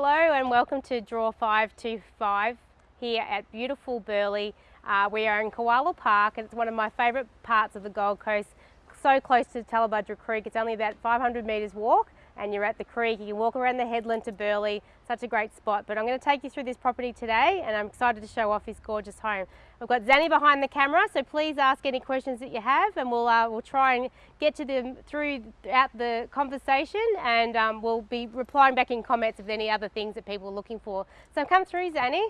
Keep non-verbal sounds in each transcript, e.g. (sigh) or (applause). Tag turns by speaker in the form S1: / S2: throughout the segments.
S1: Hello and welcome to Draw 525 here at beautiful Burleigh. Uh, we are in Koala Park and it's one of my favourite parts of the Gold Coast, so close to Tallebudgera Creek. It's only about 500 metres walk and you're at the creek. You can walk around the headland to Burleigh. Such a great spot. But I'm going to take you through this property today and I'm excited to show off this gorgeous home. We've got Zanny behind the camera, so please ask any questions that you have and we'll, uh, we'll try and get to them throughout the conversation and um, we'll be replying back in comments of any other things that people are looking for. So come through, Zanny.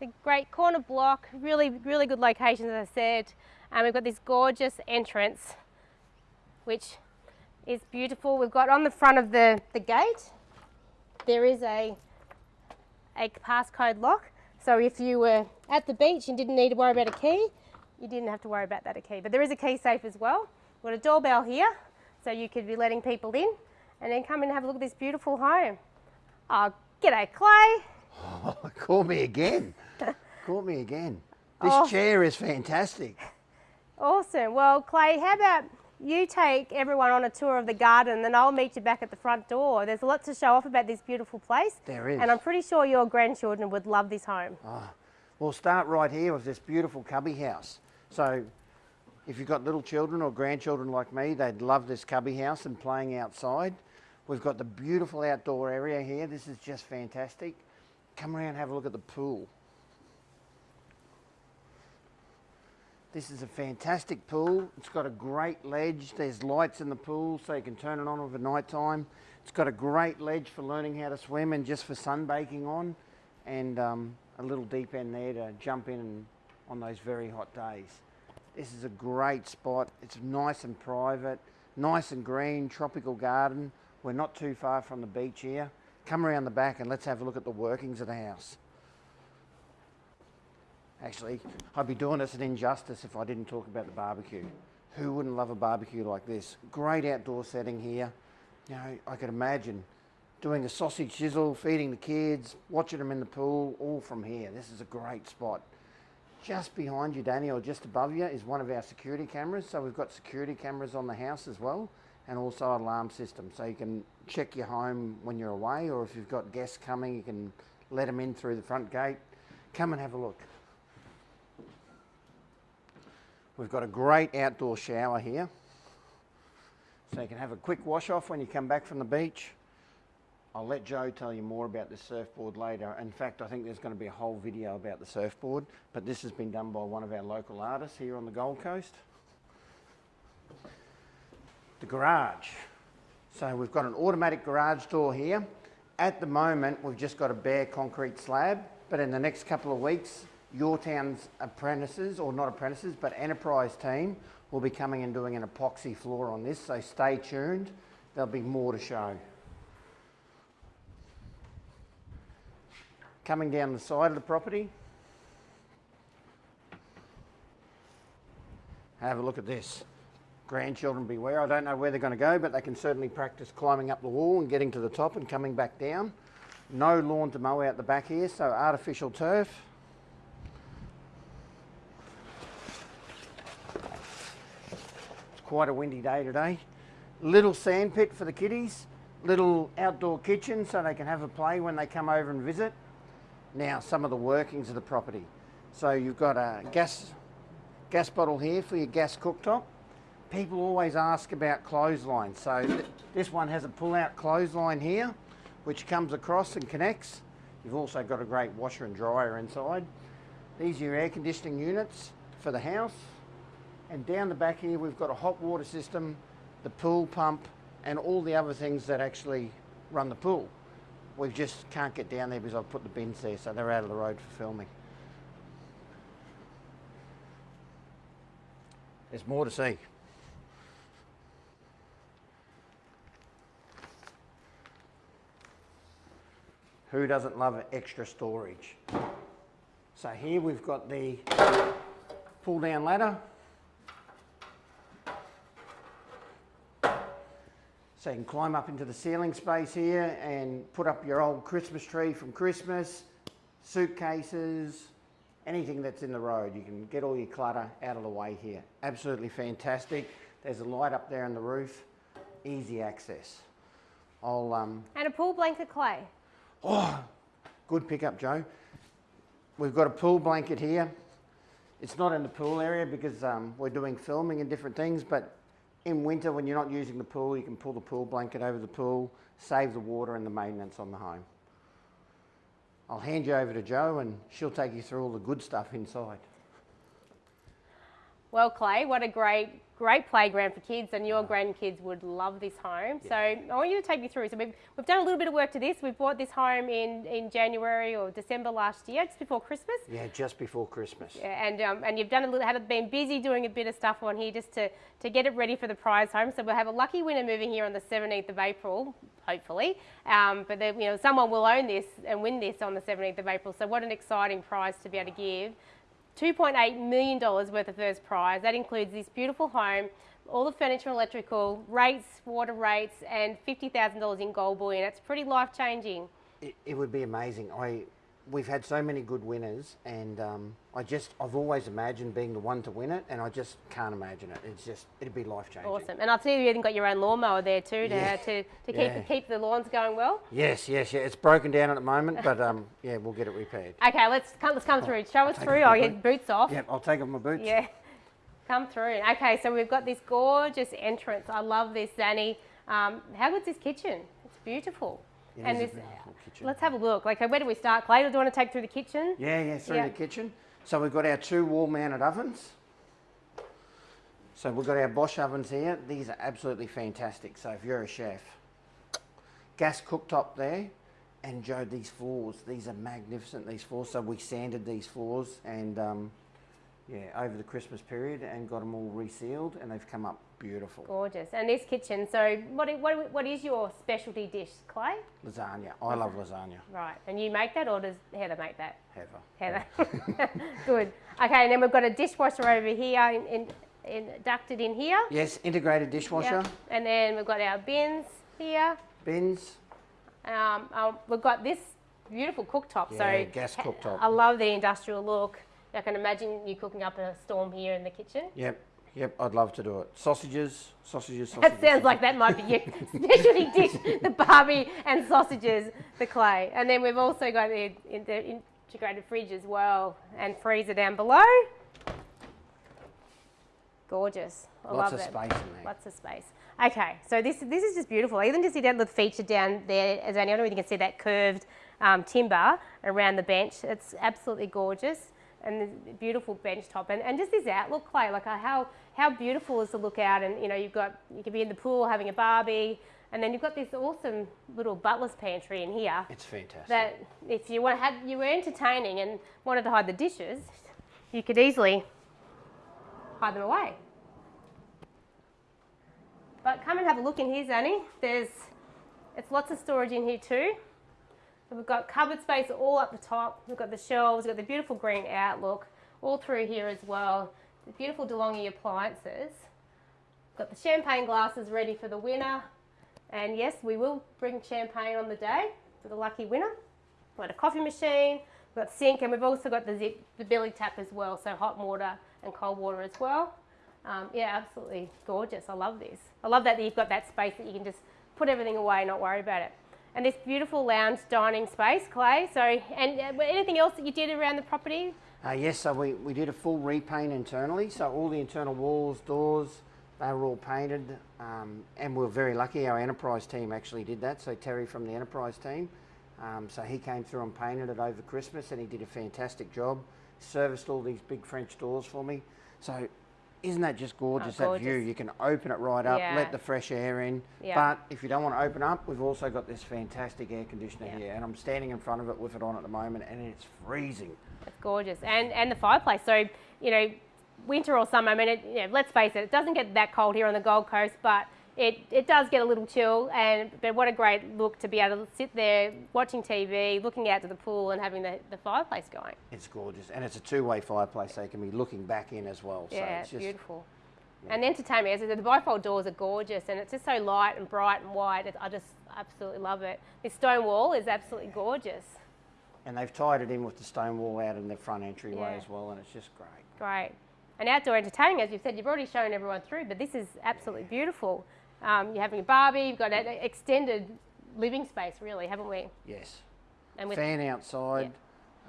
S1: It's a great corner block, really, really good location, as I said. And we've got this gorgeous entrance, which is beautiful. We've got on the front of the, the gate, there is a, a passcode lock. So if you were at the beach and didn't need to worry about a key, you didn't have to worry about that a key. But there is a key safe as well. We've got a doorbell here, so you could be letting people in and then come and have a look at this beautiful home. Oh, g'day Clay.
S2: Oh, (laughs) call me again. (laughs) call me again. This oh. chair is fantastic.
S1: Awesome. Well, Clay, how about you take everyone on a tour of the garden and I'll meet you back at the front door. There's a lot to show off about this beautiful place.
S2: There is.
S1: And I'm pretty sure your grandchildren would love this home.
S2: Oh, we'll start right here with this beautiful cubby house. So if you've got little children or grandchildren like me, they'd love this cubby house and playing outside. We've got the beautiful outdoor area here. This is just fantastic. Come around and have a look at the pool. This is a fantastic pool. It's got a great ledge. There's lights in the pool so you can turn it on over night time. It's got a great ledge for learning how to swim and just for sunbaking on and um, a little deep end there to jump in on those very hot days. This is a great spot. It's nice and private, nice and green, tropical garden. We're not too far from the beach here. Come around the back and let's have a look at the workings of the house. Actually, I'd be doing us an injustice if I didn't talk about the barbecue. Who wouldn't love a barbecue like this? Great outdoor setting here. You know, I could imagine doing a sausage sizzle, feeding the kids, watching them in the pool, all from here. This is a great spot. Just behind you, Danny, or just above you, is one of our security cameras. So we've got security cameras on the house as well, and also alarm system. So you can check your home when you're away, or if you've got guests coming, you can let them in through the front gate. Come and have a look. We've got a great outdoor shower here. So you can have a quick wash off when you come back from the beach. I'll let Joe tell you more about the surfboard later. In fact, I think there's going to be a whole video about the surfboard, but this has been done by one of our local artists here on the Gold Coast. The garage. So we've got an automatic garage door here. At the moment, we've just got a bare concrete slab, but in the next couple of weeks, your town's apprentices, or not apprentices, but enterprise team will be coming and doing an epoxy floor on this, so stay tuned. There'll be more to show. Coming down the side of the property, have a look at this. Grandchildren beware. I don't know where they're going to go, but they can certainly practice climbing up the wall and getting to the top and coming back down. No lawn to mow out the back here, so artificial turf. Quite a windy day today. Little sand pit for the kiddies, little outdoor kitchen so they can have a play when they come over and visit. Now some of the workings of the property. So you've got a gas, gas bottle here for your gas cooktop. People always ask about clotheslines. So th this one has a pull-out clothesline here, which comes across and connects. You've also got a great washer and dryer inside. These are your air conditioning units for the house. And down the back here, we've got a hot water system, the pool pump, and all the other things that actually run the pool. We just can't get down there because I've put the bins there, so they're out of the road for filming. There's more to see. Who doesn't love extra storage? So here we've got the pull down ladder So you can climb up into the ceiling space here and put up your old Christmas tree from Christmas, suitcases, anything that's in the road. You can get all your clutter out of the way here. Absolutely fantastic. There's a light up there on the roof, easy access. I'll um,
S1: And a pool blanket clay.
S2: Oh, Good pickup, Joe. We've got a pool blanket here. It's not in the pool area because um, we're doing filming and different things, but in winter when you're not using the pool, you can pull the pool blanket over the pool, save the water and the maintenance on the home. I'll hand you over to Joe and she'll take you through all the good stuff inside.
S1: Well, Clay, what a great, great playground for kids, and your grandkids would love this home. So I want you to take me through. So we've, we've done a little bit of work to this. We bought this home in, in January or December last year, just before Christmas.
S2: Yeah, just before Christmas.
S1: Yeah, and um, and you've done a little, had been busy doing a bit of stuff on here just to, to get it ready for the prize home. So we'll have a lucky winner moving here on the 17th of April, hopefully. Um, but then, you know, someone will own this and win this on the 17th of April. So what an exciting prize to be able to give. $2.8 million worth of first prize. That includes this beautiful home, all the furniture and electrical, rates, water rates, and $50,000 in gold bullion. It's pretty life changing.
S2: It, it would be amazing. I, we've had so many good winners, and um, I just, I've always imagined being the one to win it, and I just can't imagine it. It's just, it'd be life changing.
S1: Awesome. And I'll tell you, even got your own lawnmower there too to,
S2: Yeah.
S1: to, to keep,
S2: Yeah.
S1: keep the lawns going well.
S2: Yes, yes, yeah. It's broken down at the moment, but um, yeah, we'll get it repaired.
S1: Okay, let's come, let's come through. Show us through. I'll get boots off.
S2: Yep, I'll take off my boots.
S1: Yeah, come through. Okay, so we've got this gorgeous entrance. I love this, Danny. Um, how good's this kitchen? It's beautiful.
S2: It
S1: and
S2: is
S1: this, let's have a look. Like, where do we start, Clay? Do you want to take through the kitchen?
S2: Yeah, yeah, through
S1: Yeah.
S2: the kitchen. So we've got our two wall-mounted ovens. So we've got our Bosch ovens here. These are absolutely fantastic. So if you're a chef, gas cooktop there, and Joe, these floors, these are magnificent. These floors. So we sanded these floors and um, yeah, over the Christmas period and got them all resealed, and they've come up beautiful.
S1: Gorgeous. And this kitchen. So, what, what, what is your specialty dish, Clay?
S2: Lasagna. I love lasagna.
S1: Right. And you make that, or does Heather make that?
S2: Heather.
S1: Heather. (laughs) Good. Okay, and then we've got a dishwasher over here, in, in, in, ducted in here.
S2: Yes, integrated dishwasher,
S1: Yep. And then we've got our bins here.
S2: bins.
S1: Um, um, we've got this beautiful cooktop.
S2: Yeah,
S1: so
S2: gas cooktop.
S1: I love the industrial look. I can imagine you cooking up a storm here in the kitchen.
S2: Yep, yep, I'd love to do it. Sausages, sausages, sausages.
S1: That sounds like that might be your (laughs) specialty dish, the barbie and sausages, the clay. And then we've also got the, the integrated fridge as well and freezer down below. Gorgeous. I
S2: Lots
S1: love
S2: of
S1: that.
S2: space in there.
S1: Lots of space. Okay, so this this is just beautiful. Even to see that little feature down there, as I don't know if you can see that curved um, timber around the bench. It's absolutely gorgeous and the beautiful bench top and, and just this outlook, Clay. Like uh, how how beautiful is the look out? And you know you've got you could be in the pool having a barbie, and then you've got this awesome little butler's pantry in here.
S2: It's fantastic.
S1: That if you want had you were entertaining and wanted to hide the dishes, you could easily hide them away. But come and have a look in here, Zanny. There's, it's lots of storage in here too. We've got cupboard space all up the top. We've got the shelves. We've got the beautiful green outlook all through here as well. The beautiful DeLonghi appliances. We've Got the champagne glasses ready for the winner. And yes, we will bring champagne on the day for the lucky winner. We've got a coffee machine, we've got sink, and we've also got the zip, the billy tap as well, so hot water and cold water as well. Um, yeah, absolutely gorgeous. I love this. I love that you've got that space that you can just put everything away, not worry about it. And this beautiful lounge dining space, Clay. So, and uh, anything else that you did around the property?
S2: Uh, yes, so we, we did a full repaint internally. So all the internal walls, doors, they were all painted. Um, and we are very lucky. Our enterprise team actually did that. So Terry from the enterprise team. Um, so he came through and painted it over Christmas and he did a fantastic job. Serviced all these big French doors for me. So isn't that just gorgeous, oh, that view? You can open it right up,
S1: Yeah.
S2: let the fresh air in.
S1: Yeah.
S2: But if you don't want to open up, we've also got this fantastic air conditioner
S1: Yeah.
S2: here. And I'm standing in front of it with it on at the moment and it's freezing.
S1: It's gorgeous, and and the fireplace. So you know, winter or summer. I mean, it, you know, let's face it, it doesn't get that cold here on the Gold Coast, but it, it does get a little chill. And but what a great look to be able to sit there watching TV, looking out to the pool, and having the, the fireplace going.
S2: It's gorgeous, and it's a two-way fireplace, so you can be looking back in as well. so
S1: Yeah,
S2: it's just,
S1: beautiful. And the entertainment, as I said, the bifold doors are gorgeous, and it's just so light and bright and wide. It, I just absolutely love it. This stone wall is absolutely gorgeous.
S2: And they've tied it in with the stone wall out in the front entryway
S1: Yeah.
S2: as well, and it's just great.
S1: Great. And outdoor entertaining, as you've said, you've already shown everyone through, but this is absolutely beautiful. Um, you're having a barbie, you've got an extended living space, really, haven't we?
S2: Yes.
S1: And with
S2: Fan outside.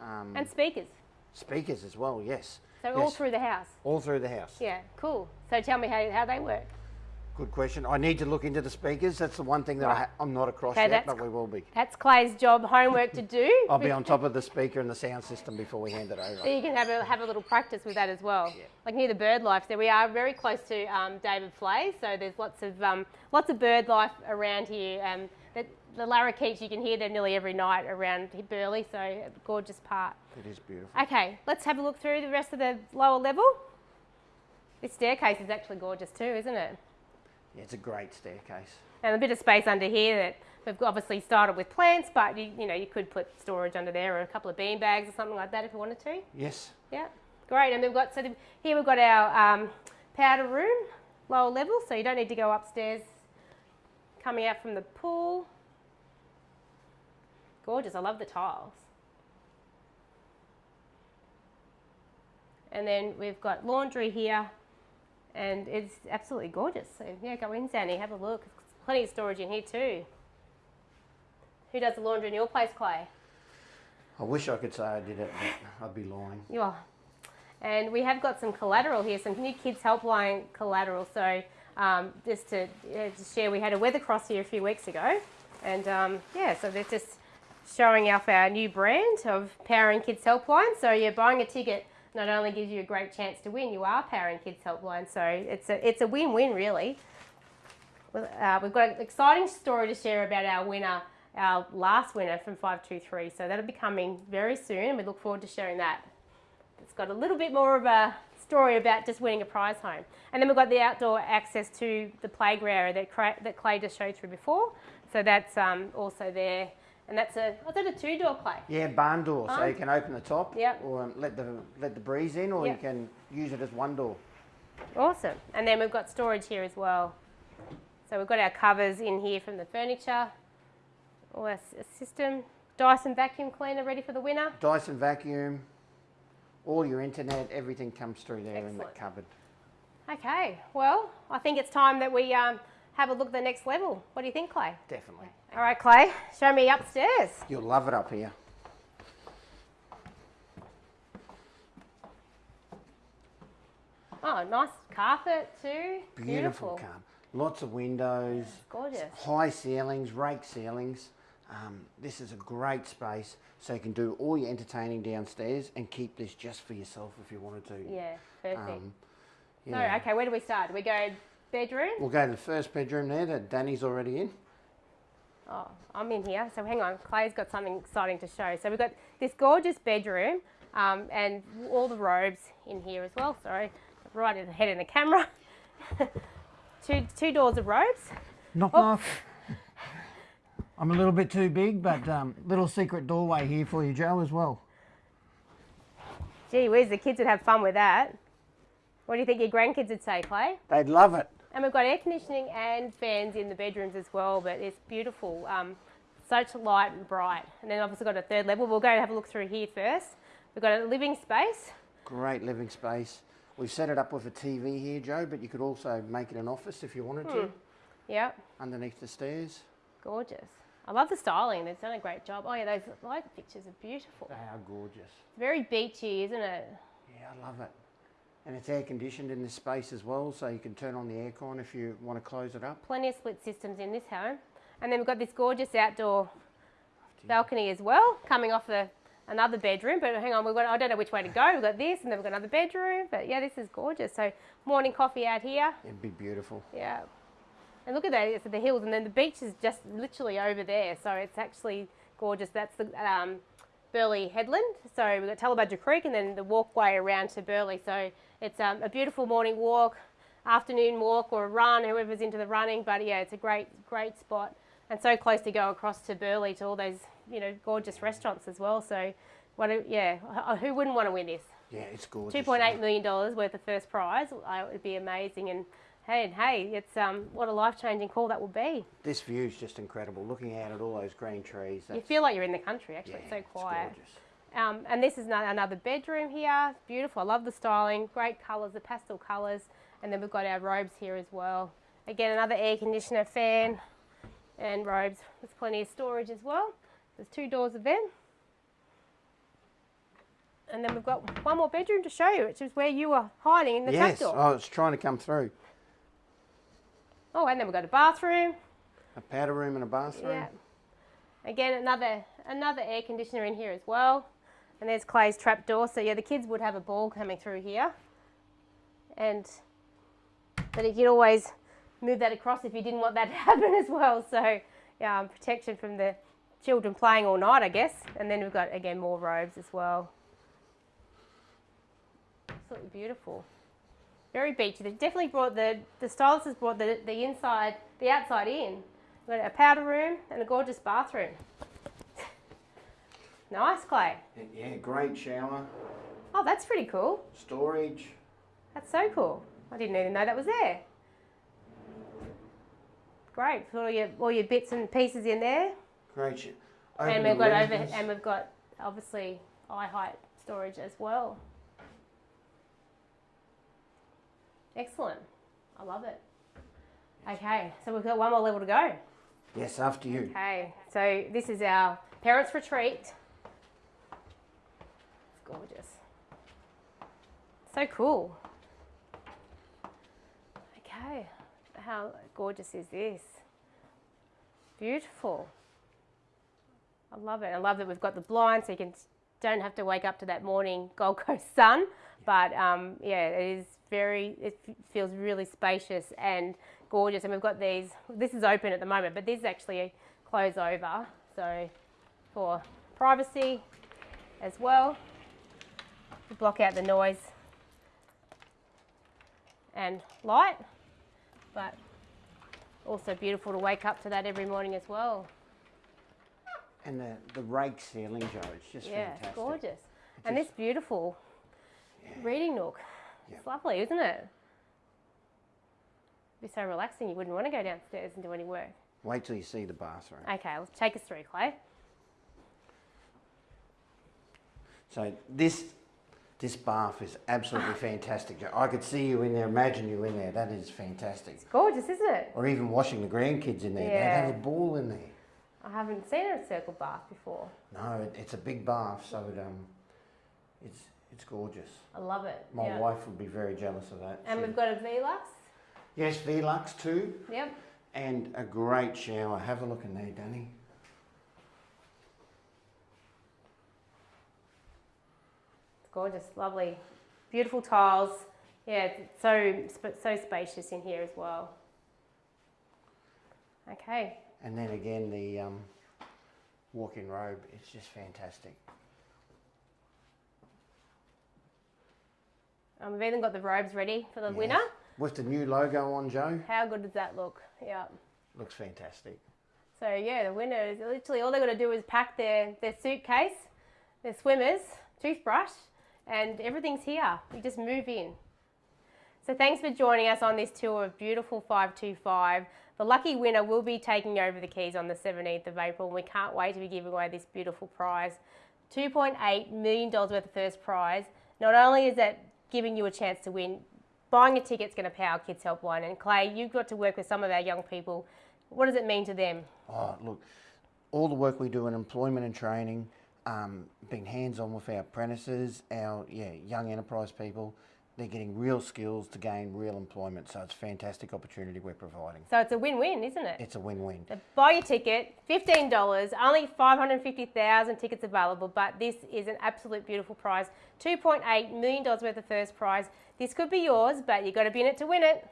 S2: Um,
S1: and speakers.
S2: speakers as well, yes.
S1: So all through the house.
S2: All through the house.
S1: Yeah, cool. So tell me how, how they work.
S2: Good question. I need to look into the speakers. That's the one thing that I
S1: Right.
S2: ha- I'm not across
S1: Okay,
S2: yet, but we will be.
S1: That's Clay's job, homework to do.
S2: I'll be on top of the speaker and the sound system before we hand it
S1: So
S2: over.
S1: you can have a, have a little practice with that as well.
S2: Yeah.
S1: Like near the bird life, so we are very close to um, David Fleay, so there's lots of um, lots of bird life around here. Um, the, the lorikeets, you can hear them nearly every night around Burleigh, so a gorgeous part.
S2: It is beautiful.
S1: Okay, let's have a look through the rest of the lower level. This staircase is actually gorgeous too, isn't it?
S2: It's a great staircase.
S1: And a bit of space under here that we've obviously started with plants, but you, you know you could put storage under there or a couple of bean bags or something like that if you wanted to.
S2: Yes.
S1: Yeah, great. And we've got so here we've got our um, powder room, lower level, so you don't need to go upstairs. Coming out from the pool, gorgeous. I love the tiles. And then we've got laundry here, and it's absolutely gorgeous. So yeah, go in, Zanny, have a look. Plenty of storage in here too. Who does the laundry in your place, Clay?
S2: I wish I could say I did it, but I'd be lying.
S1: Yeah. And we have got some collateral here, some new kids helpline collateral. So um, just to, yeah, to share, we had a weather cross here a few weeks ago. And um, yeah, so they're just showing off our new brand of Powering Kids Helpline. So you're buying a ticket not only gives you a great chance to win, you are Powering Kids Helpline. So it's a, it's a win-win really. Uh, we've got an exciting story to share about our winner, our last winner from 523. So that'll be coming very soon and we look forward to sharing that. It's got a little bit more of a story about just winning a prize home. And then we've got the outdoor access to the playground that, that Clay just showed through before. So that's um, also there. And that's a, was that a two door Clay?
S2: Yeah, barn door, so you can open the top,
S1: Yep.
S2: or um, let the let the breeze in, or
S1: Yep.
S2: you can use it as one door.
S1: Awesome. And then we've got storage here as well. So we've got our covers in here from the furniture. All our system. Dyson vacuum cleaner ready for the winner.
S2: Dyson vacuum, all your internet, everything comes through there in that cupboard.
S1: Okay, well, I think it's time that we um, have a look at the next level. What do you think, Clay?
S2: Definitely.
S1: All right, Clay, show me upstairs.
S2: You'll love it up here.
S1: Oh, nice carpet too.
S2: Beautiful, carpet. Lots of windows,
S1: Gorgeous.
S2: high ceilings, rake ceilings. Um, this is a great space, so you can do all your entertaining downstairs and keep this just for yourself if you wanted to.
S1: Yeah, perfect.
S2: Um,
S1: So, okay, where do we start? We go bedroom?
S2: We'll go to the first bedroom there that Danny's already in.
S1: Oh, I'm in here. So hang on, Clay's got something exciting to show. So we've got this gorgeous bedroom um, and all the robes in here as well. Sorry, right ahead in the camera. (laughs) two, two doors of robes.
S2: Knock
S1: Oh.
S2: knock. I'm a little bit too big, but um, little secret doorway here for you, Joe, as well.
S1: Gee whiz, the kids would have fun with that. What do you think your grandkids would say, Clay?
S2: They'd love it.
S1: And we've got air conditioning and fans in the bedrooms as well, but it's beautiful. Um, such light and bright. And then obviously got a third level. We'll go and have a look through here first. We've got a living space.
S2: Great living space. We've set it up with a TV here, Joe, but you could also make it an office if you wanted to,
S1: Yep,
S2: underneath the stairs.
S1: gorgeous. I love the styling. They've done a great job. Oh yeah, those light pictures are beautiful.
S2: They are gorgeous.
S1: Very beachy, isn't it?
S2: Yeah, I love it. And it's air conditioned in this space as well, so you can turn on the aircon if you want to close it up.
S1: Plenty of split systems in this home. And then we've got this gorgeous outdoor balcony as well, coming off the another bedroom. But hang on, we've got I don't know which way to go. We've got this, and then we've got another bedroom. But yeah, this is gorgeous. So morning coffee out here.
S2: It'd be beautiful.
S1: Yeah. And look at that, it's at the hills, and then the beach is just literally over there. So it's actually gorgeous. That's the um, Burleigh Headland. So we've got Tallebudgera Creek, and then the walkway around to Burleigh. So it's um, a beautiful morning walk, afternoon walk, or a run, whoever's into the running. But yeah, it's a great, great spot, and so close to go across to Burleigh to all those, you know, gorgeous restaurants as well. So, what? A, yeah, who wouldn't want to win this?
S2: Yeah, it's gorgeous.
S1: Two point eight million dollars worth of first prize. It would be amazing, and hey, hey, it's um, what a life changing call that will be.
S2: This view is just incredible. Looking out at all those green trees.
S1: You feel like you're in the country. Actually,
S2: yeah,
S1: it's so quiet.
S2: gorgeous.
S1: Um, and this is another bedroom here. Beautiful. I love the styling. Great colours, the pastel colours, and then we've got our robes here as well. Again, another air conditioner fan. and robes. There's plenty of storage as well. There's two doors of them. And then we've got one more bedroom to show you, which is where you were hiding in the
S2: yes,
S1: trapdoor.
S2: I was trying to come through.
S1: Oh, and then we've got a bathroom.
S2: A powder room and a bathroom.
S1: Yeah. Again, another another air conditioner in here as well. And there's Clay's trapdoor. So yeah, the kids would have a ball coming through here. And but you could always move that across if you didn't want that to (laughs) happen as well. So yeah, um, protection from the children playing all night, I guess. And then we've got again more robes as well. Absolutely beautiful. Very beachy. They definitely brought the the stylist has brought the the inside, the outside in. We've got a powder room and a gorgeous bathroom. Nice, Clay.
S2: Yeah, great shower,
S1: Oh, that's pretty cool.
S2: storage.
S1: That's so cool. I didn't even know that was there. Great. Put all your all your bits and pieces in there.
S2: Great. Sh-
S1: and we've got over and we've got obviously eye height storage as well. Excellent. I love it. Okay, so we've got one more level to go.
S2: Yes, after you.
S1: Okay, so this is our parents' retreat. Gorgeous. So cool. Okay, how gorgeous is this? Beautiful. I love it. I love that we've got the blinds so you can don't have to wake up to that morning Gold Coast sun. But um, yeah, it is very. It feels really spacious and gorgeous. And we've got these. This is open at the moment, but this is actually close over. So for privacy as well, block out the noise and light. But also beautiful to wake up to that every morning as well.
S2: And the, the rake ceiling, Joe, it's just
S1: Yeah,
S2: fantastic.
S1: gorgeous. And this beautiful reading nook.
S2: Yeah.
S1: It's lovely, isn't it? Be so relaxing you wouldn't want to go downstairs and do any work.
S2: Wait till you see the bathroom.
S1: Okay, let's take us through, Clay.
S2: So this this bath is absolutely fantastic. I could see you in there, imagine you in there. That is fantastic.
S1: It's gorgeous, isn't it?
S2: Or even washing the grandkids in there.
S1: Yeah.
S2: They'd have a ball in there.
S1: I haven't seen a circle bath before.
S2: No, it, it's a big bath, so it, um, it's it's gorgeous.
S1: I love it.
S2: My
S1: yeah.
S2: wife would be very jealous of that.
S1: And we've got a Velux.
S2: yes, Velux too,
S1: Yep.
S2: and a great shower. Have a look in there, Danny.
S1: Gorgeous, lovely, beautiful tiles. Yeah, so so spacious in here as well. Okay,
S2: And then again, the um, walk-in robe. It's just fantastic.
S1: um, we've even got the robes ready for the
S2: Yes.
S1: winner.
S2: With the new logo on, Joe,
S1: How good does that look? Yeah.
S2: looks fantastic.
S1: So yeah, the winner is literally all they're going to do is pack their, their suitcase, their swimmers, toothbrush, and everything's here. You just move in. So thanks for joining us on this tour of beautiful 525. The lucky winner will be taking over the keys on the 17th of April, we can't wait to be giving away this beautiful prize. $2.8 million worth of first prize. Not only is that giving you a chance to win, buying a ticket's going to power Kids Helpline. And Clay, you've got to work with some of our young people. What does it mean to them?
S2: Oh, look, all the work we do in employment and training, um, being hands-on with our apprentices, our yeah young enterprise people, they're getting real skills to gain real employment. So it's a fantastic opportunity we're providing.
S1: So it's a win-win, isn't it?
S2: It's a win-win.
S1: Buy your ticket, fifteen dollars. Only five hundred fifty thousand tickets available, but this is an absolute beautiful prize. Two point eight million dollars worth of first prize. This could be yours, but you've got to be in it to win it.